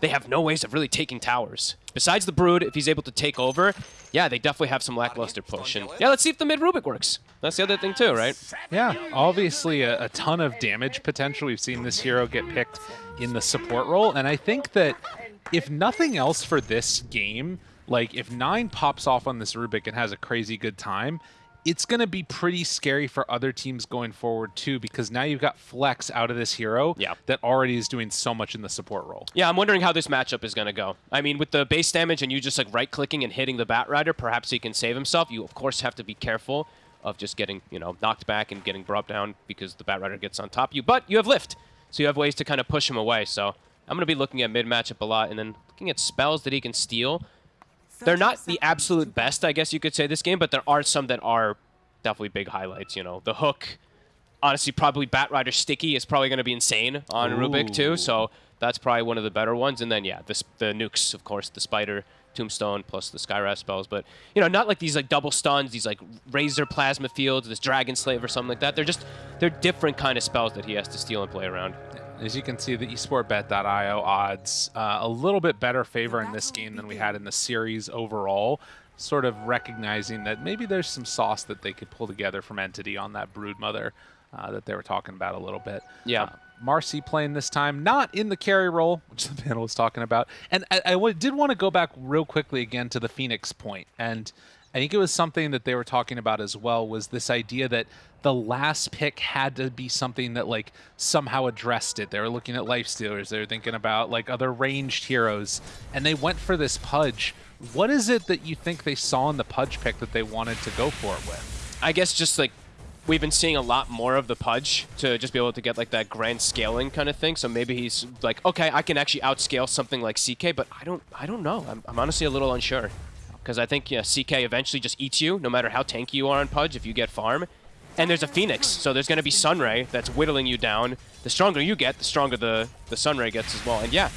they have no ways of really taking towers. Besides the Brood, if he's able to take over, yeah, they definitely have some lackluster push. And yeah, let's see if the mid Rubik works. That's the other thing too, right? Yeah, obviously a, a ton of damage potential. We've seen this hero get picked in the support role, and I think that if nothing else for this game, like if Nine pops off on this Rubik and has a crazy good time, it's going to be pretty scary for other teams going forward too because now you've got flex out of this hero yeah. that already is doing so much in the support role. Yeah, I'm wondering how this matchup is going to go. I mean, with the base damage and you just like right-clicking and hitting the Bat Rider, perhaps he can save himself. You, of course, have to be careful of just getting, you know, knocked back and getting brought down because the Bat Rider gets on top of you. But you have Lift, so you have ways to kind of push him away. So I'm going to be looking at mid-matchup a lot and then looking at spells that he can steal. They're not the absolute best, I guess you could say, this game, but there are some that are definitely big highlights. You know, the hook, honestly, probably Batrider Sticky is probably going to be insane on Ooh. Rubik too. So that's probably one of the better ones. And then yeah, the the nukes, of course, the Spider, Tombstone, plus the Skywrath spells. But you know, not like these like double stuns, these like Razor Plasma Fields, this Dragon Slave or something like that. They're just they're different kind of spells that he has to steal and play around. As you can see, the esportbet.io odds uh, a little bit better favor in this game than we had in the series overall sort of recognizing that maybe there's some sauce that they could pull together from Entity on that Broodmother uh, that they were talking about a little bit. Yeah. Uh, Marci playing this time, not in the carry role, which the panel was talking about. And I, I did want to go back real quickly again to the Phoenix point. And I think it was something that they were talking about as well was this idea that the last pick had to be something that like somehow addressed it. They were looking at life stealers. They were thinking about like other ranged heroes, and they went for this Pudge what is it that you think they saw in the Pudge pick that they wanted to go for it with? I guess just like we've been seeing a lot more of the Pudge to just be able to get like that grand scaling kind of thing. So maybe he's like, okay, I can actually outscale something like CK, but I don't, I don't know. I'm, I'm honestly a little unsure because I think yeah, CK eventually just eats you, no matter how tanky you are on Pudge if you get farm. And there's a Phoenix, so there's going to be Sunray that's whittling you down. The stronger you get, the stronger the, the Sunray gets as well. And yeah,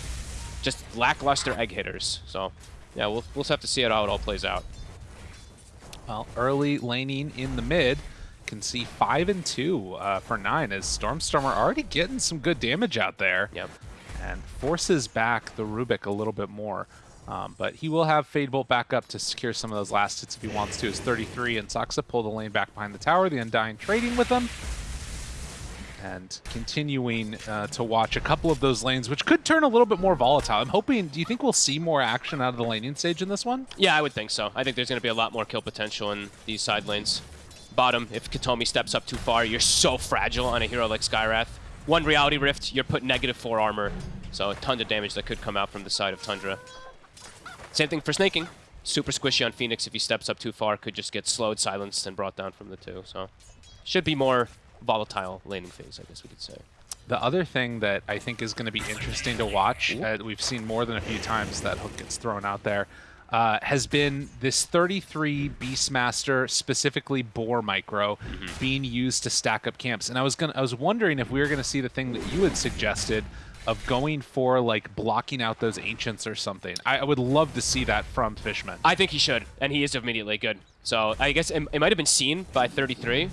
just lackluster egg hitters. So yeah, we'll, we'll have to see how it all plays out. Well, early laning in the mid can see 5 and 2 uh, for 9 as Stormstormer already getting some good damage out there. Yep. And forces back the Rubik a little bit more. Um, but he will have Fade Bolt back up to secure some of those last hits if he wants to. His 33 and Saksa pull the lane back behind the tower. The Undying trading with them and continuing uh, to watch a couple of those lanes, which could turn a little bit more volatile. I'm hoping, do you think we'll see more action out of the laning stage in this one? Yeah, I would think so. I think there's going to be a lot more kill potential in these side lanes. Bottom, if Kataomi steps up too far, you're so fragile on a hero like Skywrath. One Reality Rift, you're put negative 4 armor, so a ton of damage that could come out from the side of Tundra. Same thing for Sneyking. Super squishy on Phoenix if he steps up too far, could just get slowed, silenced, and brought down from the two. So should be more volatile laning phase, I guess we could say. The other thing that I think is going to be interesting to watch, uh, we've seen more than a few times that hook gets thrown out there, uh, has been this 33 Beastmaster, specifically Boar Micro, mm -hmm. being used to stack up camps. And I was gonna, I was wondering if we were going to see the thing that you had suggested of going for like blocking out those ancients or something. I, I would love to see that from Fishman. I think he should, and he is immediately good. So I guess it, it might have been seen by 33,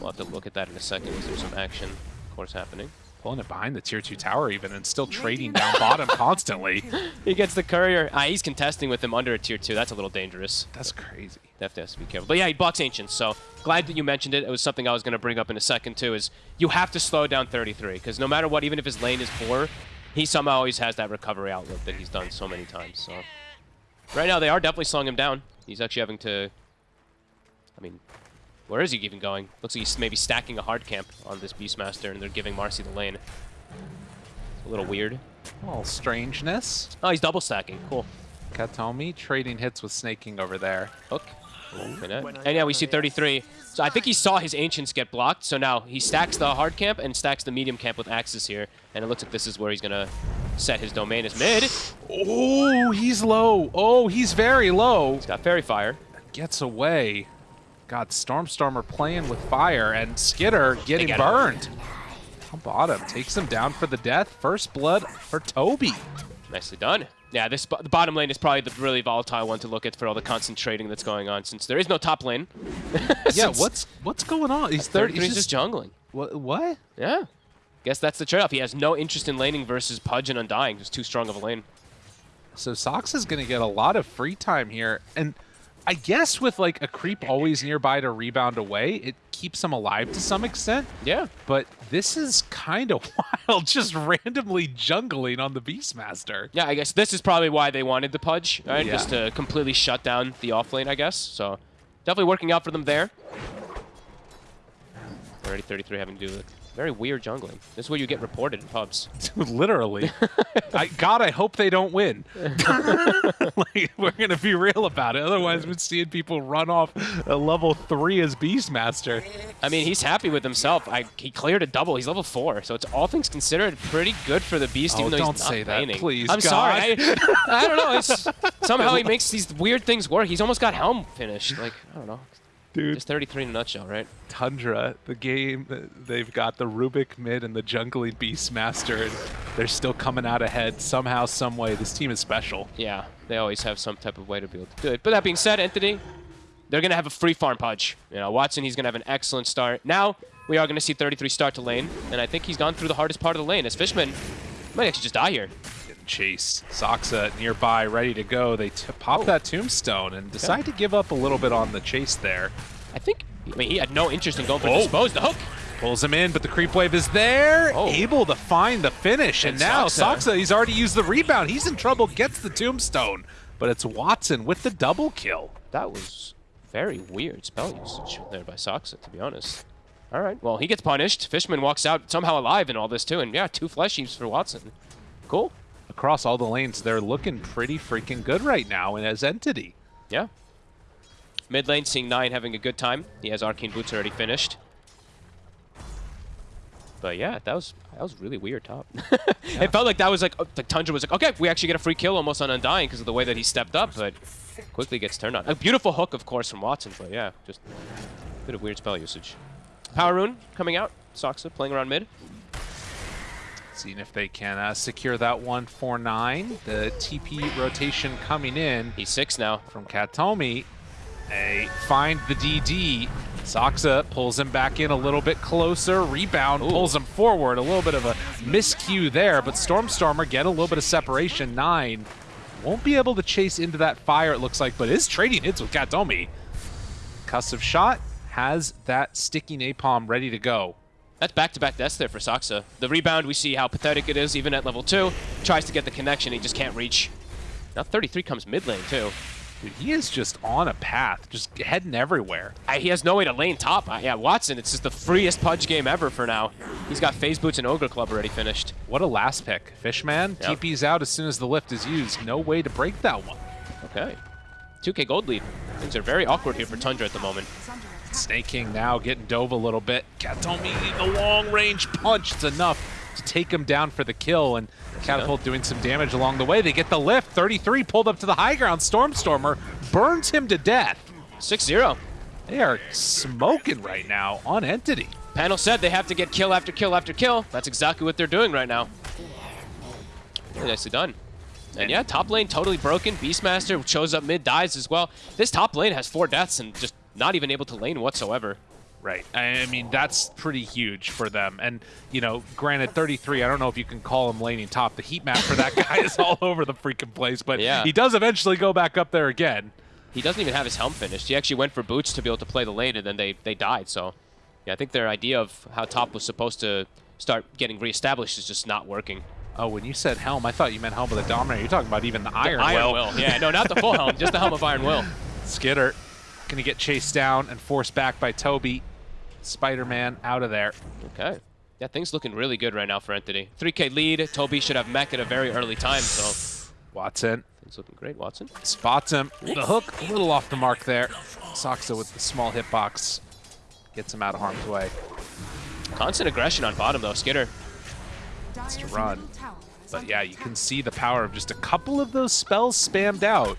We'll have to look at that in a second. Is there some action, of course, happening? Pulling it behind the tier 2 tower even and still trading down bottom constantly. He gets the courier. Ah, he's contesting with him under a tier 2. That's a little dangerous. That's crazy. Definitely has to be careful. But yeah, he blocks Ancients, so glad that you mentioned it. It was something I was going to bring up in a second too, is you have to slow down 33, because no matter what, even if his lane is poor, he somehow always has that recovery outlook that he's done so many times. So Right now, they are definitely slowing him down. He's actually having to... I mean, where is he even going? Looks like he's maybe stacking a hard camp on this Beastmaster, and they're giving Marci the lane. It's a little weird. A little strangeness. Oh, he's double stacking. Cool. Kataomi trading hits with Sneyking over there. Hook. And yeah, we see 33. So I think he saw his Ancients get blocked, so now he stacks the hard camp and stacks the medium camp with Axes here. And it looks like this is where he's going to set his domain as mid. Oh, he's low. Oh, he's very low. He's got Faerie Fire. Gets away. God, Stormstormer playing with fire and Skiter getting burned. On bottom, takes him down for the death. First blood for Tobi. Nicely done. Yeah, this the bottom lane is probably the really volatile one to look at for all the concentrating that's going on, since there is no top lane. yeah, what's what's going on? He's 30. He's just, just jungling. What? What? Yeah. guess that's the trade-off. He has no interest in laning versus Pudge and Undying. Just too strong of a lane. So Sox is going to get a lot of free time here. And I guess with like a creep always nearby to rebound away, it keeps him alive to some extent. Yeah. But this is kind of wild, just randomly jungling on the Beastmaster. Yeah, I guess this is probably why they wanted the Pudge, right? Yeah. Just to completely shut down the off lane, I guess. So definitely working out for them there. Already 33 having to do with very weird jungling. This is where you get reported in pubs. Literally. I, God, I hope they don't win. like, we're going to be real about it. Otherwise, we're seeing people run off a level 3 as Beastmaster. I mean, he's happy with himself. I, he cleared a double. He's level four, so it's all things considered pretty good for the Beast, Oh, even though don't he's not say that, laning. please, I'm God. sorry. I, I don't know. It's, somehow he makes these weird things work. He's almost got Helm finished. Like, I don't know. Dude, Just 33 in a nutshell, right? Tundra, the game, they've got the Rubik mid and the jungling Beastmaster, and they're still coming out ahead somehow, some way. This team is special. Yeah, they always have some type of way to be able to do it. But that being said, Entity, they're going to have a free farm Pudge. You know, Watson, he's going to have an excellent start. Now, we are going to see 33 start to lane, and I think he's gone through the hardest part of the lane. As Fishman might actually just die here. Chased. Saksa nearby, ready to go. They pop Oh. that tombstone and decide to give up a little bit on the chase there. I think, I mean, he had no interest in going for Oh. Dispose. The hook. Pulls him in, but the creep wave is there, Oh. able to find the finish. And, And now Saksa. Saksa, he's already used the rebound. He's in trouble, gets the tombstone. But it's Watson with the double kill. That was very weird spell usage there by Saksa, to be honest. All right, well, he gets punished. Fishman walks out somehow alive in all this, too. And yeah, two flesh heaps for Watson. Cool. Across all the lanes, they're looking pretty freaking good right now and as Entity. Yeah. Mid lane, seeing Nine having a good time. He has Arcane Boots already finished. But yeah, that was that was really weird top. It felt like that was like, like Tundra was like, okay, we actually get a free kill almost on Undying because of the way that he stepped up, but quickly gets turned on. A beautiful hook, of course, from Watson, but yeah, just a bit of weird spell usage. Power Rune coming out. Saksa playing around mid. Seeing if they can uh, secure that one for nine. The TP rotation coming in He's six now. from Kataomi. They find the DD. Saksa pulls him back in a little bit closer. Rebound Ooh. pulls him forward. A little bit of a miscue there, but Stormstormer get a little bit of separation. Nine won't be able to chase into that fire, it looks like, but is trading hits with Kataomi. Cuss of shot has that sticky napalm ready to go. That's back-to-back deaths there for Saksa. The rebound, we see how pathetic it is, even at level 2. Tries to get the connection, he just can't reach. Now 33 comes mid lane, too. Dude, he is just on a path, just heading everywhere. I, he has no way to lane top. I, yeah, Watson, it's just the freest Pudge game ever for now. He's got Phase Boots and Ogre Club already finished. What a last pick. Fishman, Yep. TP's out as soon as the lift is used. No way to break that one. Okay. 2k gold lead. Things are very awkward here for Tundra at the moment. Snake King now getting dove a little bit. Kataomi, the long range punch. It's enough to take him down for the kill. And Catapult doing some damage along the way. They get the lift. 33 pulled up to the high ground. Stormstormer burns him to death. 6-0. They are smoking right now on Entity. Panel said they have to get kill after kill after kill. That's exactly what they're doing right now. Really nicely done. And yeah, top lane totally broken. Beastmaster shows up mid, dies as well. This top lane has four deaths and just not even able to lane whatsoever. Right. I mean, that's pretty huge for them. And, you know, granted, 33, I don't know if you can call him laning top. The heat map for that guy is all over the freaking place, but Yeah. he does eventually go back up there again. He doesn't even have his helm finished. He actually went for boots to be able to play the lane, and then they, they died. So, yeah, I think their idea of how top was supposed to start getting reestablished is just not working. Oh, when you said helm, I thought you meant helm of the Dominator. You're talking about even the Iron, Iron Will. Will. Yeah, no, not the full helm, just the helm of Iron Will. Skiter going to get chased down and forced back by Tobi. Spider-Man out of there. Okay. Yeah, things looking really good right now for Entity. 3k lead. Tobi should have mech at a very early time, so Watson things looking great, Watson. spots him. The hook a little off the mark there. Saksa with the small hitbox gets him out of harm's way. Constant aggression on bottom, though. Skiter. It's to run. But yeah, you can see the power of just a couple of those spells spammed out,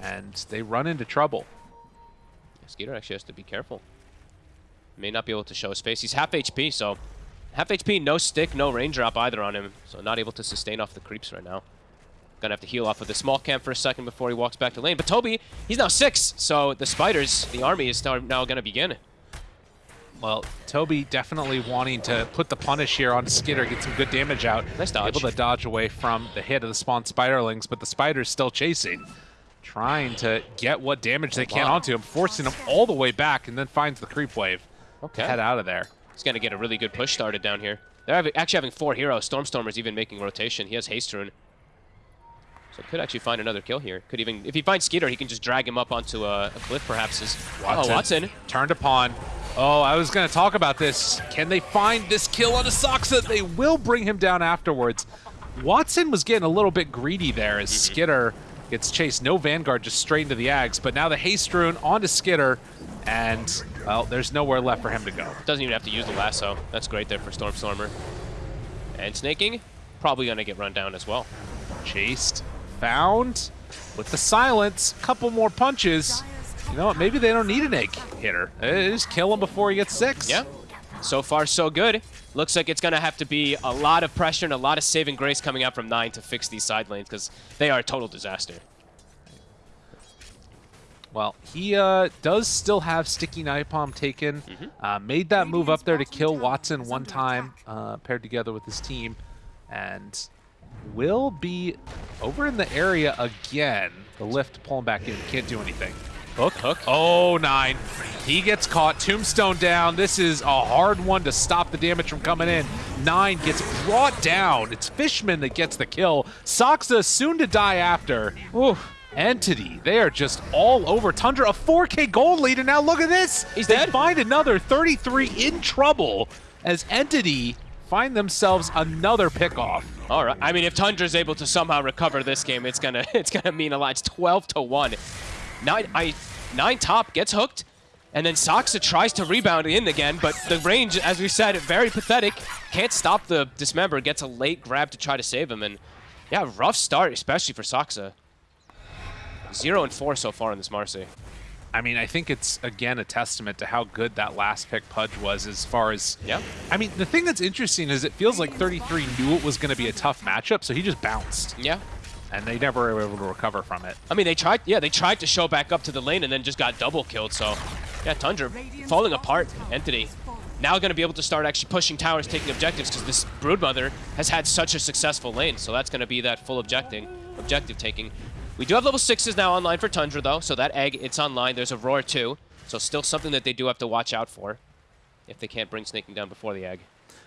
and they run into trouble. Skiter actually has to be careful. May not be able to show his face. He's half HP, so half HP, no stick, no raindrop either on him. So not able to sustain off the creeps right now. Gonna have to heal off of the small camp for a second before he walks back to lane. But Tobi, he's now six, so the spiders, the army is now, now gonna begin. well, Tobi definitely wanting to put the punish here on Skiter, get some good damage out. Nice dodge. Able to dodge away from the hit of the spawn Spiderlings, but the Spider's still chasing. Trying to get what damage they can Wow. onto him, forcing him all the way back, and then finds the creep wave. Okay. Head out of there. He's going to get a really good push started down here. They're having, actually having four heroes. Stormstormer's even making rotation. He has Haste Rune. So could actually find another kill here. Could even, if he finds Skiter, he can just drag him up onto a, a cliff perhaps. As, Oh, Watson. Turned upon. Oh, I was going to talk about this. Can they find this kill on Asaxa? They will bring him down afterwards. Watson was getting a little bit greedy there as Mm-hmm. Skiter gets chased. No Vanguard, just straight into the Ags. But now the Haste Rune onto Skiter, and, well, there's nowhere left for him to go. Doesn't even have to use the lasso. That's great there for Stormstormer. And Sneyking, probably going to get run down as well. Chased, found, with the silence, couple more punches. You know what, maybe they don't need an egg hitter. They just kill him before he gets six. Yeah. So far, so good. Looks like it's going to have to be a lot of pressure and a lot of saving grace coming out from 9 to fix these side lanes because they are a total disaster. Well, he uh, does still have Sticky Napalm taken. Uh, made that move up there to kill Watson one time, uh, paired together with his team, and will be over in the area again. The lift pulling back in. Can't do anything. Hook, hook. Oh, nine. He gets caught. Tombstone down. This is a hard one to stop the damage from coming in. Nine gets brought down. It's Fishman that gets the kill. Saksa soon to die after. Ooh. Entity, they are just all over Tundra. A 4K gold lead, and now look at this. He's they dead. find another 33 in trouble as Entity find themselves another pickoff. All right. I mean, if Tundra's able to somehow recover this game, it's gonna it's gonna mean a lot. It's 12 to one. Nine, I, nine top gets hooked, and then Saksa tries to rebound in again, but the range, as we said, very pathetic. Can't stop the dismember. Gets a late grab to try to save him, and yeah, rough start, especially for Saksa. Zero and four so far in this Marci. I mean, I think it's again a testament to how good that last pick Pudge was as far as. Yeah. I mean, the thing that's interesting is it feels like 33 knew it was going to be a tough matchup, so he just bounced, Yeah. And they never were able to recover from it. I mean, they tried. Yeah, they tried to show back up to the lane and then just got double killed. So, yeah, Tundra falling apart. Entity now going to be able to start actually pushing towers, taking objectives because this Broodmother has had such a successful lane. So that's going to be that full objecting, objective taking. We do have level sixes now online for Tundra though, so that egg it's online. There's a roar too, so still something that they do have to watch out for if they can't bring Sneyking down before the egg.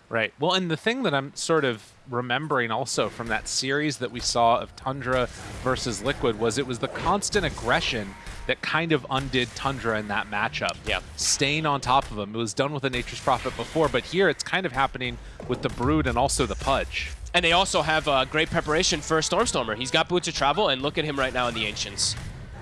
Right. Well, and the thing that I'm sort of remembering also from that series that we saw of Tundra versus Liquid was it was the constant aggression that kind of undid Tundra in that matchup. Yeah. Staying on top of him. It was done with the Nature's Prophet before, but here it's kind of happening with the Brood and also the Pudge. And they also have uh, great preparation for Stormstormer. He's got boots of travel, and look at him right now in the Ancients.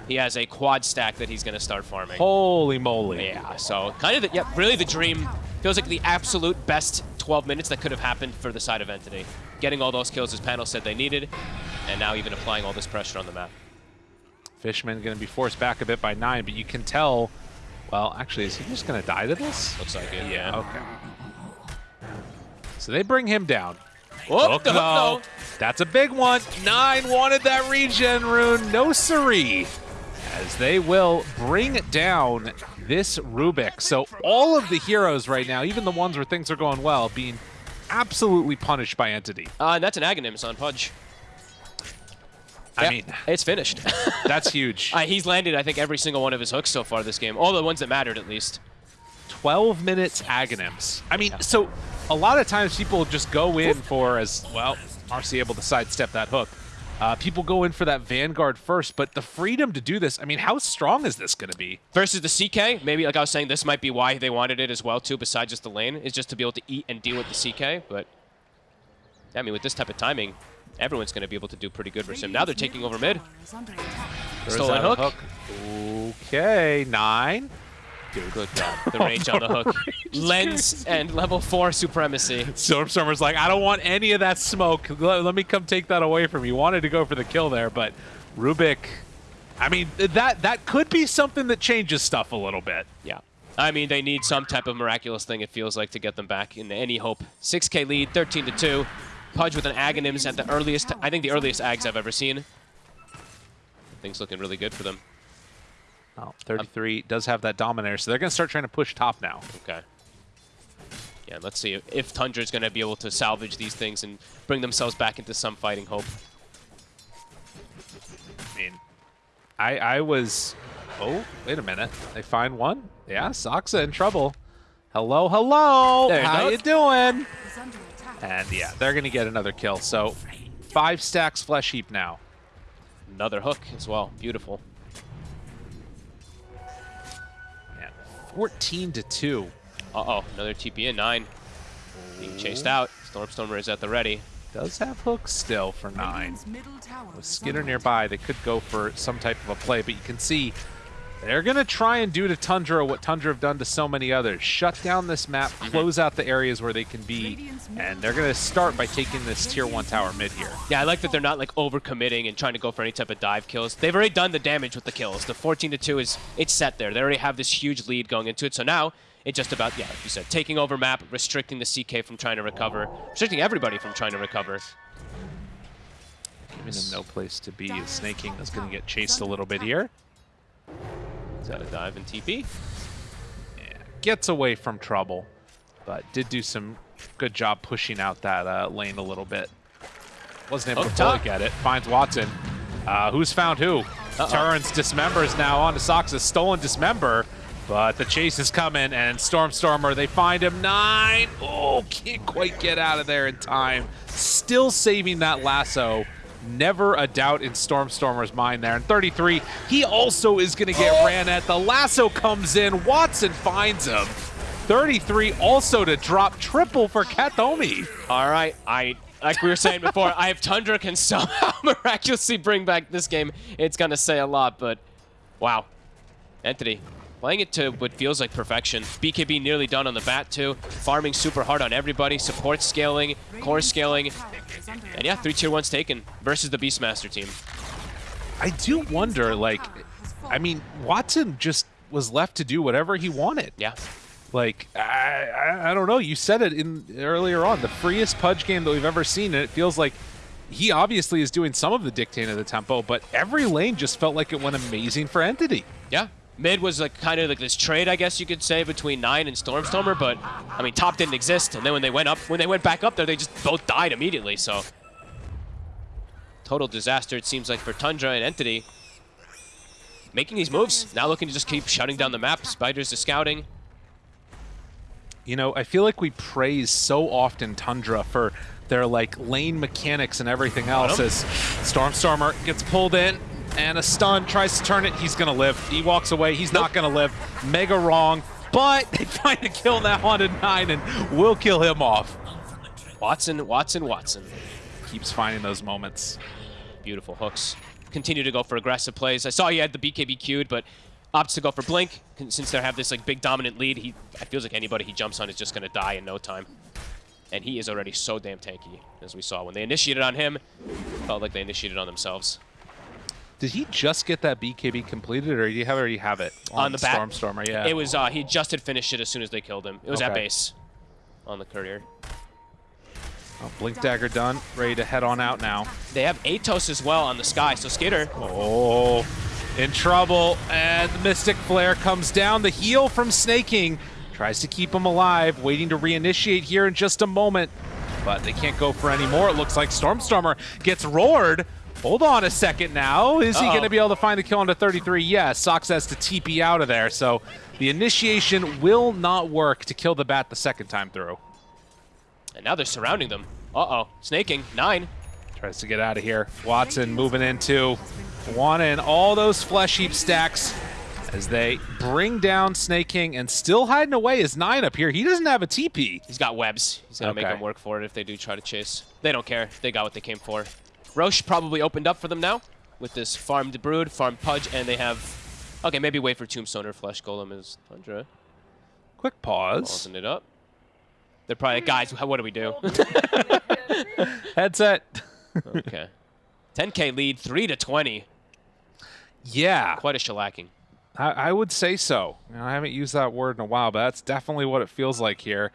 He has a quad stack that he's going to start farming. Holy moly. Yeah, so kind of, the, yeah, really the dream. Feels like the absolute best 12 minutes that could have happened for the side of Entity. Getting all those kills his panel said they needed, and now even applying all this pressure on the map. Fishman going to be forced back a bit by nine, but you can tell. Well, actually, is he just going to die to this? Looks like it, yeah. Okay. So they bring him down. The no. That's a big one. Nine wanted that regen rune. No siree. As they will bring it down this Rubik. So all of the heroes right now, even the ones where things are going well, being absolutely punished by Entity. Uh, and that's an Aghanims on Pudge. I Yeah, mean, it's finished. that's huge. uh, he's landed, I think, every single one of his hooks so far this game. All the ones that mattered, at least. 12 minutes Aghanims. I mean, so a lot of times people just go in for, as well, Marci able to sidestep that hook. Uh, people go in for that Vanguard first, but the freedom to do this, I mean, how strong is this going to be? Versus the CK, maybe like I was saying, this might be why they wanted it as well too, besides just the lane, is just to be able to eat and deal with the CK. But I mean, with this type of timing, everyone's going to be able to do pretty good versus him. Now they're taking over mid. There's Stolen that hook. Okay, nine. Dude, good God. The range on the hook. Lens and level 4 supremacy. Stormstormer's like, I don't want any of that smoke. Let, let me come take that away from you. Wanted to go for the kill there, but Rubik, I mean, that that could be something that changes stuff a little bit. Yeah. I mean, they need some type of miraculous thing, it feels like, to get them back in any hope. 6k lead, 13 to 2. Pudge with an Aghanims at the earliest, I think the earliest Ags I've ever seen. Things looking really good for them. Oh, 33 does have that Dominator, so they're going to start trying to push top now. Okay. Yeah, let's see if, if Tundra's going to be able to salvage these things and bring themselves back into some fighting hope. I mean, I I was. Oh, wait a minute. They find one. Yeah, Saksa in trouble. Hello, hello. There How you doing? is under attack. And yeah, they're gonna get another kill. So five stacks flesh heap now. Another hook as well. Beautiful. 14 to two. Uh-oh, another TP in. Nine. Being chased out. Stormstormer is at the ready. Does have hooks still for nine. Radiant's middle tower With Skinner nearby, they could go for some type of a play, but you can see they're going to try and do to Tundra what Tundra have done to so many others. Shut down this map, mhm. close out the areas where they can be, and they're going to start by taking this tier 1 tower mid here. Yeah, I like that they're not like overcommitting and trying to go for any type of dive kills. They've already done the damage with the kills. The 14 to 2 is it's set there. They already have this huge lead going into it. So now it's just about yeah, like you said, taking over map, restricting the CK from trying to recover, restricting everybody from trying to recover. Giving him no place to be. Sneyking is going to get chased a little bit here. He's got a dive and TP. Yeah, gets away from trouble, but did do some good job pushing out that uh, lane a little bit. Wasn't able Oh, to fully get it. Finds Watson. Uh, who's found who? Uh-oh. Turns dismembers now onto Sox's stolen dismember, but the chase is coming and Stormstormer, they find him nine. Oh, can't quite get out of there in time. Still saving that lasso. Never a doubt in Stormstormer's mind there. And 33, he also is going to get ran at. The lasso comes in. Watson finds him. 33 also to drop triple for Kataomi. All right, I like we were saying before, I if Tundra can somehow miraculously bring back this game, it's gonna say a lot. But wow, Entity playing it to what feels like perfection. BKB nearly done on the bat too, farming super hard on everybody, support scaling, core scaling, and yeah, three tier ones taken versus the Beastmaster team. I do wonder, like, I mean, Watson just was left to do whatever he wanted. Yeah, Like, I, I, I don't know. You said it in earlier on, the freest Pudge game that we've ever seen, and it feels like he obviously is doing some of the dictating of the tempo, but every lane just felt like it went amazing for Entity. yeah. Mid was like kind of like this trade, I guess you could say, between Nine and Stormstormer, but I mean, top didn't exist, and then when they went up, when they went back up there, they just both died immediately. So total disaster it seems like for Tundra and Entity. Making these moves, now looking to just keep shutting down the map. Spiders is scouting. You know, I feel like we praise so often Tundra for their like lane mechanics and everything else. As Stormstormer gets pulled in and a stun tries to turn it, he's gonna live. He walks away, he's not gonna live. Mega wrong, but they find a kill now on a nine and will kill him off. Watson, Watson, Watson. Keeps finding those moments. Beautiful hooks. Continue to go for aggressive plays. I saw he had the BKB queued, but opts to go for Blink. Since they have this like big dominant lead, he it feels like anybody he jumps on is just going to die in no time. And he is already so damn tanky, as we saw. When they initiated on him, felt like they initiated on themselves. Did he just get that BKB completed, or do you have already have it On the bat. Stormstormer? Yeah. It was, uh, he just had finished it as soon as they killed him. It was at base on the courier. Oh, Blink Dagger done, ready to head on out now. They have Atos as well on the sky, so Skater, Oh, in trouble, and the Mystic Flare comes down. The heal from Sneyking tries to keep him alive, waiting to reinitiate here in just a moment. But they can't go for any more. It looks like Stormstormer gets roared. Hold on a second now. Is he Uh-oh. going to be able to find the kill on the 33? Yes. Sox has to TP out of there. So the initiation will not work to kill the bat the second time through. and now they're surrounding them. Uh-oh, Sneyking, nine. Tries to get out of here. Watson moving into one and all those flesh heap stacks as they bring down Snake King and still hiding away is nine up here. He doesn't have a TP. He's got webs. He's gonna make Okay. them work for it if they do try to chase. They don't care. They got what they came for. Rosh probably opened up for them now with this farmed brood, farmed pudge, and they have. Okay, maybe wait for Tombstone or Flesh Golem is Tundra. Quick pause. Pausing it up. They're probably like, guys. What do we do? Headset. okay. 10k lead, three to 20. Yeah, Quite a shellacking. I, I would say so. You know, I haven't used that word in a while, but that's definitely what it feels like here.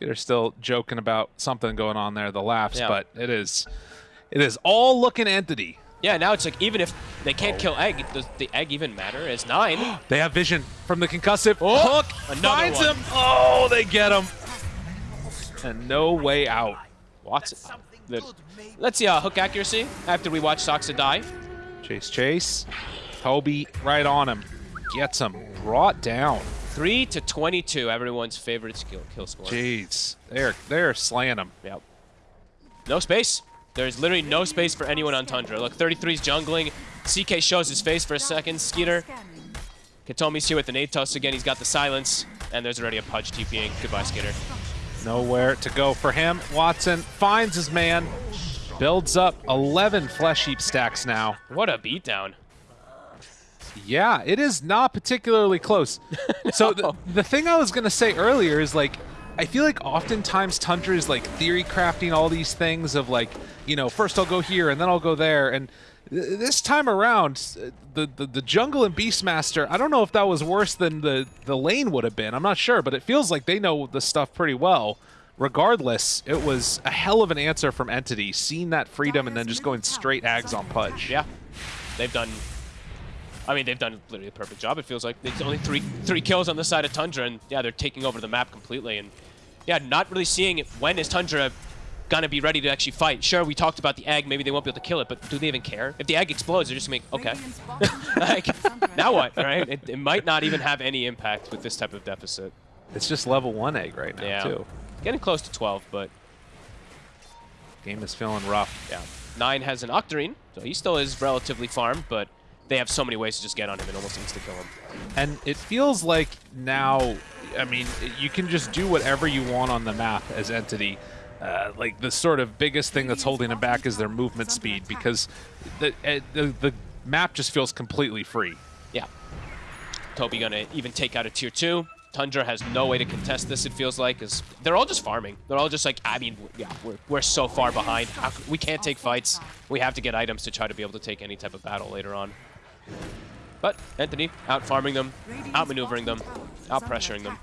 They're still joking about something going on there, the laughs, Yeah. but it is, it is all looking entity. Yeah, now it's like even if they can't kill egg, does the egg even matter? It's nine. They have vision from the concussive Oh, hook. another finds one. him. Oh, they get him. and no way out. Watson. The, let's see uh, hook accuracy after we watch Saksa die. Chase, chase. Tobi right on him. Gets him. Brought down. 3 to 22, everyone's favorite skill, kill score. Jeez. They're, they're slaying him. Yep. No space. There's literally no space for anyone on Tundra. Look, 33's jungling. CK shows his face for a second. Skiter. Kataomi's here with an Atos again. He's got the silence. And there's already a Pudge TPing. Goodbye, Skiter. Nowhere to go for him. Watson finds his man. Builds up 11 Flesh Heap stacks now. What a beatdown. Yeah, it is not particularly close. So the, the thing I was going to say earlier is like, I feel like oftentimes Tundra is like theory crafting all these things of like, you know, first I'll go here and then I'll go there. And th- this time around, the, the, the jungle and Beastmaster, I don't know if that was worse than the, the lane would have been. I'm not sure, but it feels like they know the stuff pretty well. Regardless, it was a hell of an answer from Entity, seeing that freedom and then just going straight Ags on Pudge. Yeah. They've done... I mean, they've done literally a perfect job. It feels like it's only three three kills on the side of Tundra, and yeah, they're taking over the map completely. And yeah, not really seeing it. when is Tundra gonna be ready to actually fight. Sure, we talked about the egg. Maybe they won't be able to kill it, but do they even care? If the egg explodes, they're just gonna make, okay. like, now what, right? It, it, might not even have any impact with this type of deficit. It's just level 1 egg right now, yeah. too. Getting close to 12, but... Game is feeling rough. Yeah. 9 has an Octarine, so he still is relatively farmed, but they have so many ways to just get on him and almost insta-kill him. And it feels like now, I mean, you can just do whatever you want on the map as Entity. Uh, like the sort of biggest thing that's holding them back is their movement speed because the, uh, the, the map just feels completely free. Yeah. Toby gonna even take out a tier 2. Tundra has no way to contest this, it feels like, because they're all just farming. They're all just like, I mean, yeah, we're, we're so far behind. We can't take fights. We have to get items to try to be able to take any type of battle later on. But Entity out farming them, out maneuvering them, out pressuring them.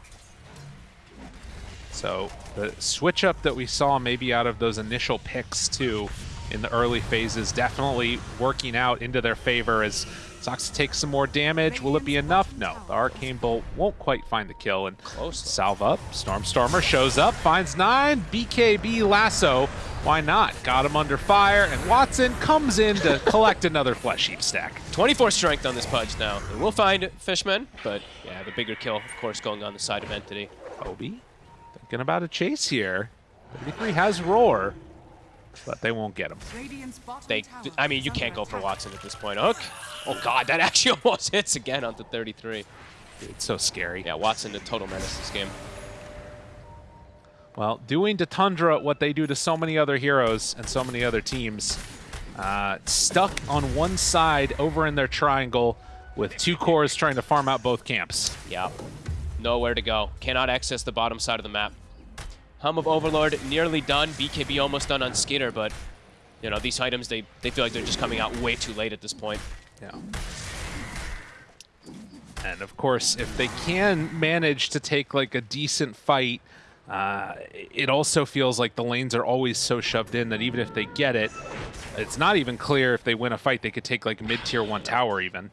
So the switch up that we saw maybe out of those initial picks too in the early phases definitely working out into their favor as Sox takes some more damage. Will it be enough? No. The Arcane Bolt won't quite find the kill. And Close. salve up. Stormstormer shows up, finds nine. BKB lasso. Why not? Got him under fire, and Watson comes in to collect another Flesh Heap stack. 24 strength on this Pudge now. We'll find Fishman, but yeah, the bigger kill, of course, going on the side of Entity. Obi thinking about a chase here. 33 has Roar, but they won't get him. They, I mean, you can't go for Watson at this point. Hook. Oh god, that actually almost hits again onto 33. It's so scary. Yeah, Watson, the total menace this game. Well, doing to Tundra what they do to so many other heroes and so many other teams. Uh, stuck on one side over in their triangle with two cores trying to farm out both camps. Yeah. Nowhere to go. Cannot access the bottom side of the map. Helm of Overlord nearly done. BKB almost done on Skinner, but you know, these items, they, they feel like they're just coming out way too late at this point. Yeah. And of course, if they can manage to take like a decent fight, uh, it also feels like the lanes are always so shoved in that even if they get it, it's not even clear if they win a fight they could take like mid-tier one tower even.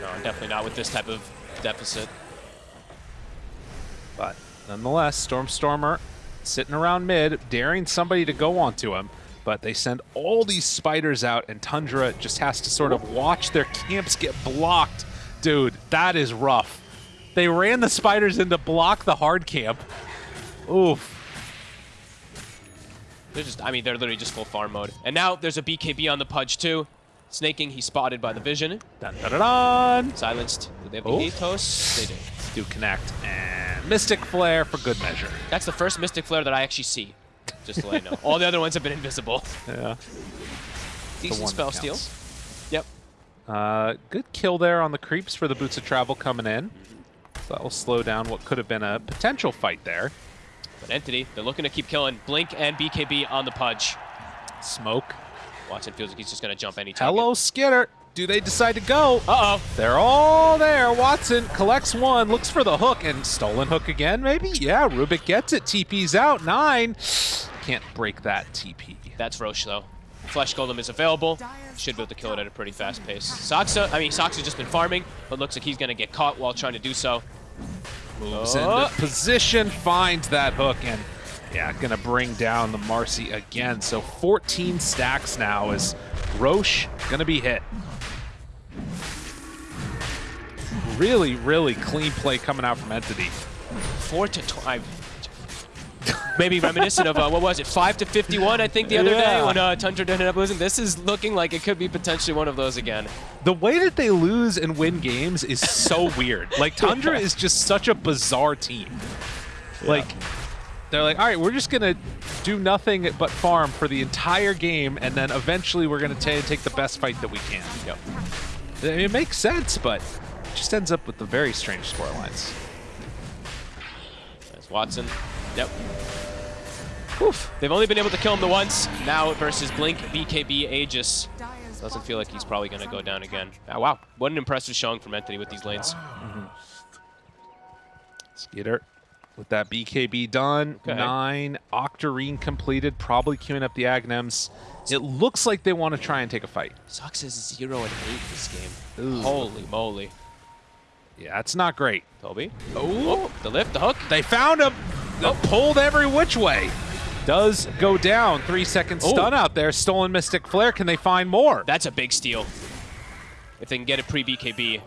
No, definitely not with this type of deficit. But nonetheless, Stormstormer sitting around mid, daring somebody to go onto him. But they send all these spiders out, and Tundra just has to sort of watch their camps get blocked. Dude, that is rough. They ran the spiders in to block the hard camp. Oof. They're just, I mean, they're literally just full farm mode. And now there's a BKB on the Pudge too. Sneyking, he's spotted by the Vision. Dun, dun, dun, dun. Silenced. Do they have the Oh. Atos? They do. Do connect. And Mystic Flare for good measure. That's the first Mystic Flare that I actually see. Just to let you know. All the other ones have been invisible. Yeah. Decent spell steal. Yep. Uh, good kill there on the creeps for the Boots of Travel coming in. So that will slow down what could have been a potential fight there. But Entity, they're looking to keep killing Blink and BKB on the Pudge. Smoke. Watson feels like he's just going to jump any target. Hello, Skiter. Do they decide to go? Uh-oh. They're all there. Watson collects one, looks for the hook, and stolen hook again, maybe? Yeah, Rubik gets it. TP's out. Nine. Can't break that TP. That's Rosh, though. Flesh Golem is available. Should be able to kill it at a pretty fast pace. Saksa, I mean, Saksa's just been farming, but looks like he's going to get caught while trying to do so. Moves Oh. into uh. position, finds that hook, and Yeah, gonna bring down the Marci again. So 14 stacks now as Rosh gonna be hit. Really, really clean play coming out from Entity. Four to tw- maybe reminiscent of uh, what was it, five to fifty-one? I think the other Yeah. day when uh, Tundra ended up losing. This is looking like it could be potentially one of those again. The way that they lose and win games is so weird. Like Tundra is just such a bizarre team. Like they're like, all right, we're just gonna do nothing but farm for the entire game, and then eventually we're gonna take the best fight that we can. Yep. It makes sense, but just ends up with the very strange scorelines. There's Watson. Yep. Oof. They've only been able to kill him the once. Now versus Blink, BKB, Aegis. Doesn't feel like he's probably going to go down again. Ah, wow. What an impressive showing from Entity with these lanes. Skiter with that BKB done. Okay. Nine. Octarine completed, probably queuing up the Aghanims. It looks like they want to try and take a fight. Sox is 0 and 8 this game. Holy moly. Yeah, it's not great. Tobi. Oh, the lift, the hook. They found him. Oh. Pulled every which way. Does go down. Three seconds stun out there. Stolen Mystic Flare. Can they find more? That's a big steal. If they can get it pre-BKB.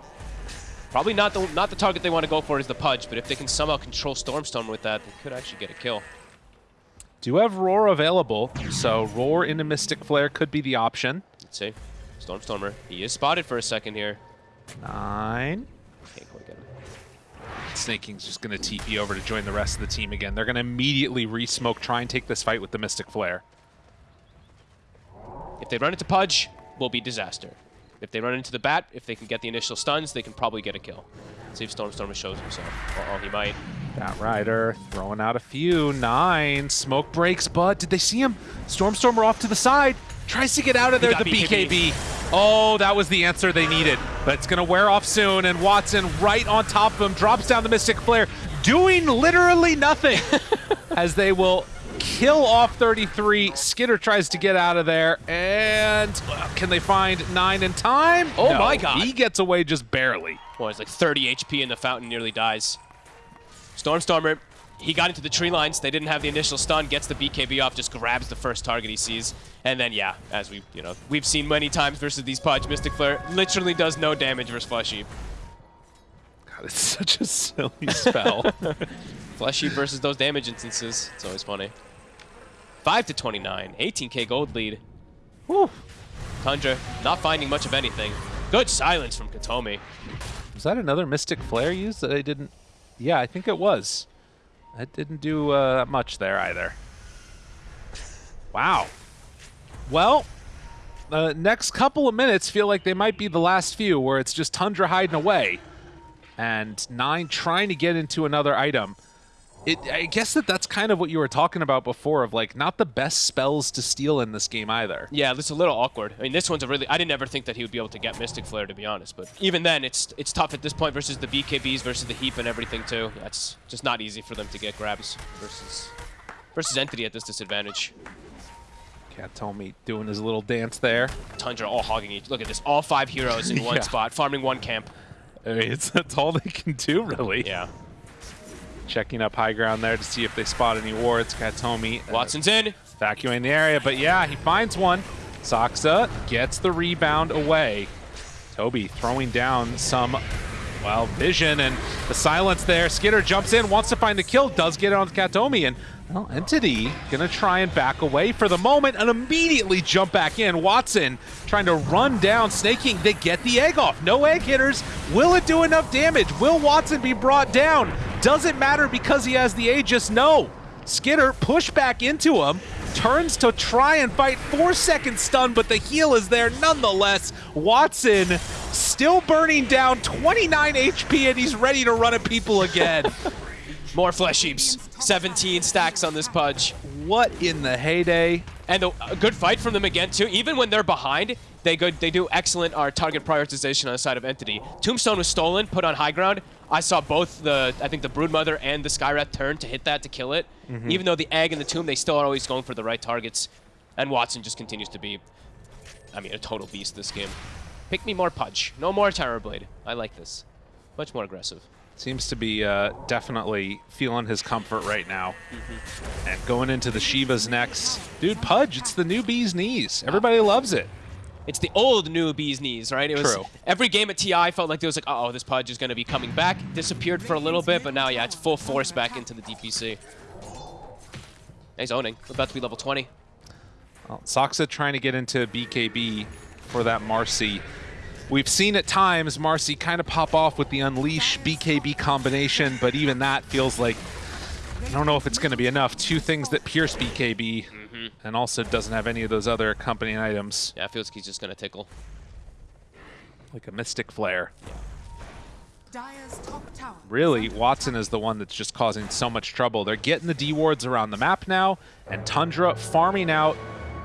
Probably not the not the target they want to go for is the Pudge, but if they can somehow control Stormstone with that, they could actually get a kill. Do have Roar available, so Roar into Mystic Flare could be the option. Let's see. Stormstormer. He is spotted for a second here. Nine. Can't quite get him. Snake King's just going to TP over to join the rest of the team again. They're going to immediately re-smoke, try and take this fight with the Mystic Flare. If they run into Pudge, will be disaster. If they run into the Bat, if they can get the initial stuns, they can probably get a kill. See if Stormstormer shows himself. Uh-oh, he might. Bat Rider throwing out a few. Nine. Smoke breaks, but did they see him? Stormstormer off to the side. Tries to get out of there, the BKB. BKB. Oh, that was the answer they needed. But it's going to wear off soon, and Watson right on top of him drops down the Mystic Flare, doing literally nothing as they will kill off 33. Skiter tries to get out of there, and can they find nine in time? Oh No, my God. He gets away just barely. Well, it's like 30 HP and the fountain nearly dies. Stormstormer, he got into the tree lines. They didn't have the initial stun, gets the BKB off, just grabs the first target he sees. And then, yeah, as we, you know, we've seen many times versus these Pudge, Mystic Flare literally does no damage versus Flesh Heap. God, it's such a silly spell. Flesh Heap versus those damage instances. It's always funny. 5 to 29, 18k gold lead. Whew. Tundra not finding much of anything. Good silence from Kataomi. Was that another Mystic Flare used that I didn't? Yeah, I think it was. That didn't do uh, much there either. Wow. Well, the next couple of minutes feel like they might be the last few where it's just Tundra hiding away. And Nine trying to get into another item. It, I guess that that's kind of what you were talking about before of like not the best spells to steal in this game either. Yeah, it's a little awkward. I mean, this one's a really. I didn't ever think that he would be able to get Mystic Flare, to be honest. But even then, it's it's tough at this point versus the BKBs versus the heap and everything too. That's just not easy for them to get grabs versus versus Entity at this disadvantage. Kataomi doing his little dance there. Tundra all hogging each. Look at this, all five heroes in one Yeah. spot, farming one camp. I mean, it's, that's all they can do, really. Yeah, Checking up high ground there to see if they spot any wards. Kataomi uh, Watson's in. vacuuming the area, but yeah, he finds one. Saksa gets the rebound away. Tobi throwing down some, well, vision and the silence there. Skiter jumps in, wants to find the kill, does get it on Kataomi, and well, Entity gonna try and back away for the moment and immediately jump back in. Watson trying to run down Sneyking. King. They get the egg off. No egg hitters. Will it do enough damage? Will Watson be brought down? Does it matter because he has the Aegis? No. Skinner push back into him, turns to try and fight four second stun, but the heal is there nonetheless. Watson still burning down 29 HP and he's ready to run at people again. More flesh heaps. 17 stacks on this Pudge. what in the heyday? And a, a good fight from them again too. Even when they're behind, they go they do excellent our target prioritization on the side of Entity. Tombstone was stolen, put on high ground. I saw both the I think the Broodmother and the Skywrath turn to hit that to kill it. Mm-hmm. Even though the egg and the tomb, they still are always going for the right targets. And Watson just continues to be, I mean, a total beast this game. Pick me more Pudge. No more Terrorblade. I like this. Much more aggressive. Seems to be uh, definitely feeling his comfort right now. Mm-hmm. And going into the Shivas next. Dude, Pudge, it's the new bee's knees. Everybody loves it. It's the old new bee's knees, right? It was True. every game at TI felt like there was like, oh, this Pudge is going to be coming back. Disappeared for a little bit, but now, yeah, it's full force back into the DPC. He's owning. About to be level 20. Well, Saksa trying to get into BKB for that Marci. We've seen at times Marci kind of pop off with the Unleash BKB combination, but even that feels like I don't know if it's going to be enough. Two things that pierce BKB and also doesn't have any of those other accompanying items, Yeah, it feels like he's just going to tickle. like a Mystic Flare. Dire's top tower. Really, Watson is the one that's just causing so much trouble. They're getting the D wards around the map now, and Tundra farming out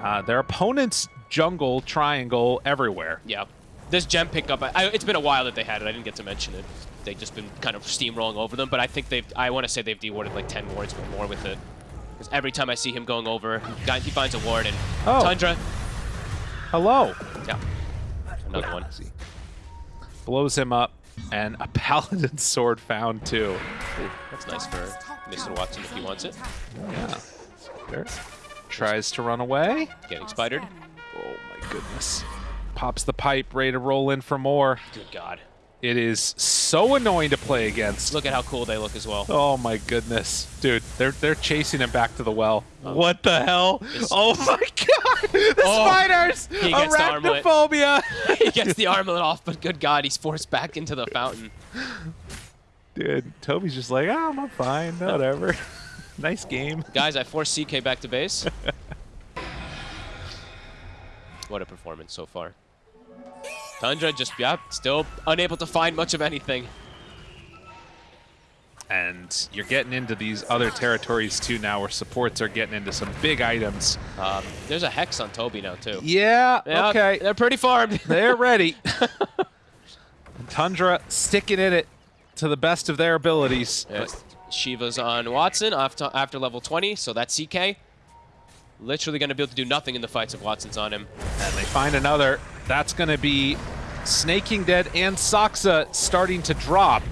uh, their opponent's jungle triangle everywhere. Yeah. This gem pickup, I, I, it's been a while that they had it. I didn't get to mention it. They've just been kind of steamrolling over them, but I think they've, I want to say they've dewarded like 10 wards or more with it. Because every time I see him going over, he, he finds a ward, and Oh. Tundra, Hello. yeah, another one. Blows him up, and a paladin sword found too. That's nice for Mr. Watson if he wants it. Yeah. There. Tries to run away. Getting spidered. Oh my goodness. Pops the pipe, ready to roll in for more. Good God. It is so annoying to play against. Look at how cool they look as well. Oh my goodness, dude! They're they're chasing him back to the well. Oh. What the hell? It's- oh my god! The Oh, spiders! he gets the. Arachnophobia! he gets the armlet off, but good God, he's forced back into the fountain. dude, Tobi's just like, oh, I'm fine, whatever. nice game. Guys, I forced CK back to base. What a performance so far. Tundra just, yeah, still unable to find much of anything. And you're getting into these other territories too now, where supports are getting into some big items. Um, there's a Hex on Tobi now, too. Yeah. Okay. They're pretty farmed. They're ready. Tundra sticking in it to the best of their abilities. Yes. Shiva's on Watson after, after level 20, so that's CK. Literally going to be able to do nothing in the fights if Watson's on him. And they find another. That's going to be Sneyking Dead and Saksa starting to drop.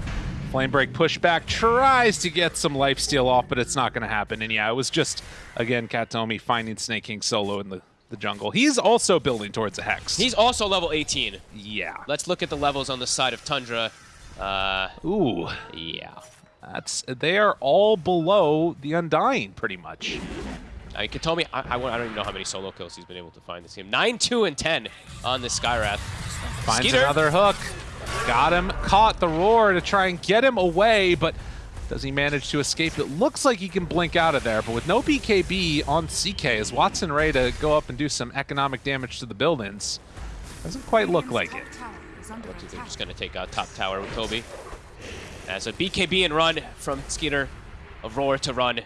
Flamebreak pushback tries to get some lifesteal off, but it's not going to happen. And yeah, it was just, again, Kataomi finding Sneyking solo in the, the jungle. He's also building towards a Hex. He's also level 18. yeah. Let's look at the levels on the side of Tundra. Uh, Ooh, yeah. that's they are all below the Undying, pretty much. I mean, Kataomi, I, I, I don't even know how many solo kills he's been able to find this game. 9, 2, and 10 on this Skywrath. Finds Skiter. another hook. Got him. Caught the roar to try and get him away, but does he manage to escape? It looks like he can blink out of there, but with no BKB on CK, is Watson ready to go up and do some economic damage to the buildings? Doesn't quite look like it. Top tower is under They're just going to take out top tower with Tobi. As a BKB and run from Skiter. A roar to run.